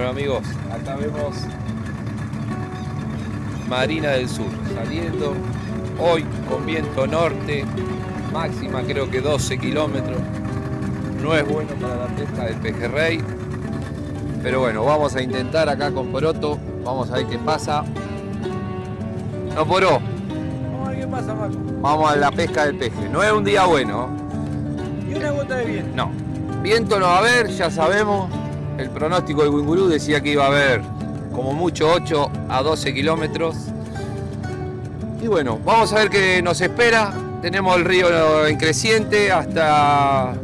amigos, acá vemos Marina del Sur saliendo hoy con viento norte, máxima creo que 12 kilómetros. No es bueno para la pesca del pejerrey, pero bueno, vamos a intentar acá con Poroto, vamos a ver qué pasa. No poró. Vamos a ver qué pasa, Marco. Vamos a la pesca del peje. No es un día bueno. Y una gota de viento. No. Viento no va a haber, ya sabemos. El pronóstico del Wingurú decía que iba a haber como mucho 8 a 12 kilómetros. Y bueno, vamos a ver qué nos espera. Tenemos el río en creciente hasta,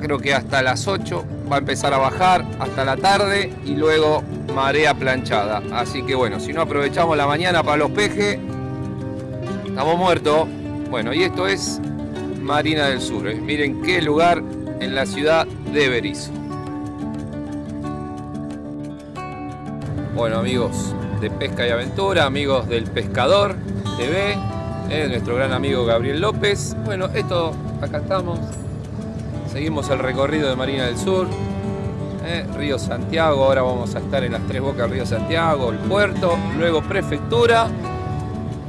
creo que hasta las 8. Va a empezar a bajar hasta la tarde y luego marea planchada. Así que bueno, si no aprovechamos la mañana para los pejes, estamos muertos. Bueno, y esto es Marina del Sur. ¿eh? Miren qué lugar en la ciudad de Berizo. Bueno amigos de Pesca y Aventura, amigos del Pescador TV, ¿eh? nuestro gran amigo Gabriel López. Bueno, esto, acá estamos. Seguimos el recorrido de Marina del Sur. ¿eh? Río Santiago, ahora vamos a estar en las tres bocas Río Santiago, el puerto, luego prefectura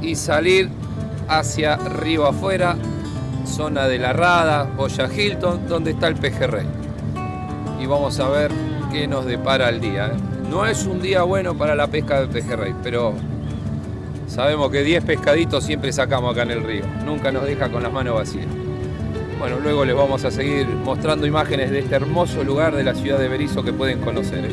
y salir hacia Río afuera zona de la Rada, Boya Hilton, donde está el pejerrey. Y vamos a ver qué nos depara el día. ¿eh? No es un día bueno para la pesca del pejerrey, pero sabemos que 10 pescaditos siempre sacamos acá en el río. Nunca nos deja con las manos vacías. Bueno, luego les vamos a seguir mostrando imágenes de este hermoso lugar de la ciudad de Berizo que pueden conocer. ¿eh?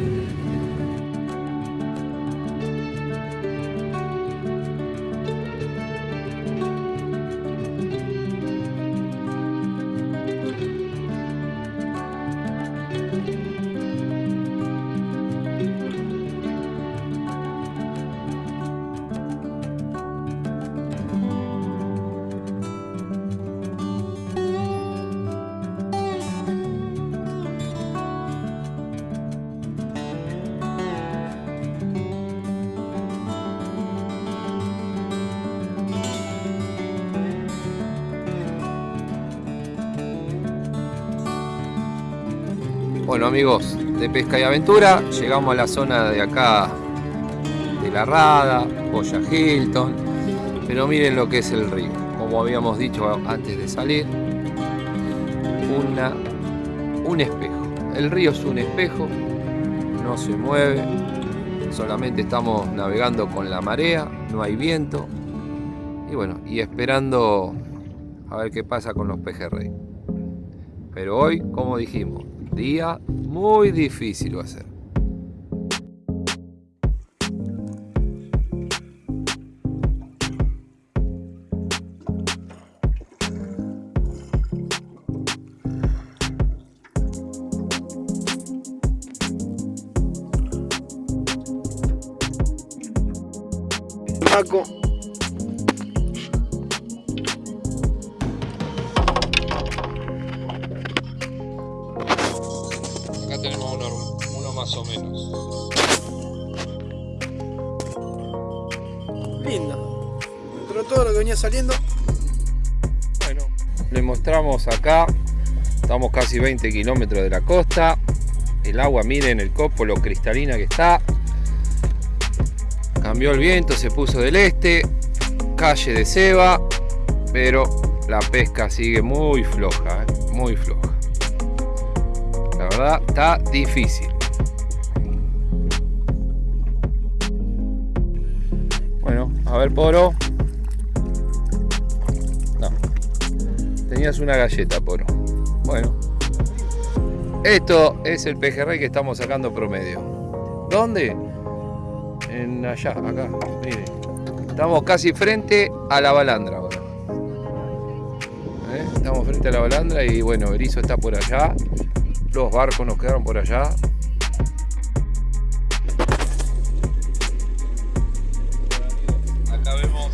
Bueno amigos de Pesca y Aventura, llegamos a la zona de acá de La Rada, Boya Hilton, pero miren lo que es el río, como habíamos dicho antes de salir, una, un espejo. El río es un espejo, no se mueve, solamente estamos navegando con la marea, no hay viento, y bueno, y esperando a ver qué pasa con los pejerrey. Pero hoy, como dijimos, día muy difícil va a ser. Paco. Tenemos uno, uno más o menos. Lindo. Dentro de todo lo que venía saliendo. Bueno, les mostramos acá. Estamos casi 20 kilómetros de la costa. El agua, miren el copo, lo cristalina que está. Cambió el viento, se puso del este. Calle de ceba. Pero la pesca sigue muy floja, ¿eh? muy floja. La verdad, está difícil. Bueno, a ver, Poro. No. Tenías una galleta, Poro. Bueno. Esto es el pejerrey que estamos sacando promedio. ¿Dónde? En allá, acá. Miren. Estamos casi frente a la balandra. ¿Eh? Estamos frente a la balandra y bueno, Berizo está por allá. Los barcos nos quedaron por allá. Acá vemos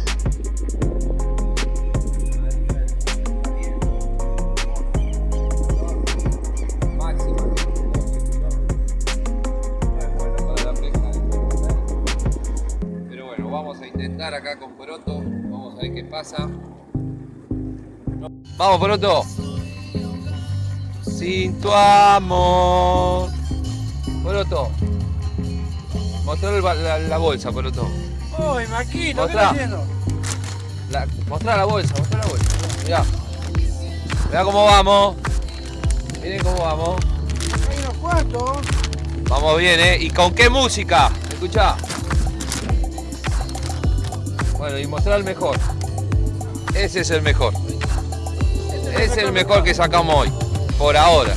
pero bueno vamos a intentar acá con Poroto. Vamos a ver qué pasa. Vamos Poroto sin tu amor Poroto. Mostrar la, la bolsa, Poroto. ¡Uy, Maquito! ¿Qué estás haciendo? La, mostrá la bolsa, mostrá la bolsa. Mirá. Mirá cómo vamos. Miren cómo vamos. Hay unos cuantos. Vamos bien, ¿eh? ¿Y con qué música? Escuchá. Bueno, y mostrar el mejor. Ese es el mejor. Este Es el mejor que sacamos hoy. Por ahora.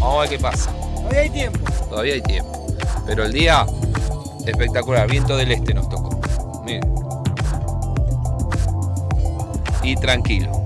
Vamos a ver qué pasa. Todavía hay tiempo. Todavía hay tiempo. Pero el día espectacular. Viento del este nos tocó. Miren. Y tranquilo.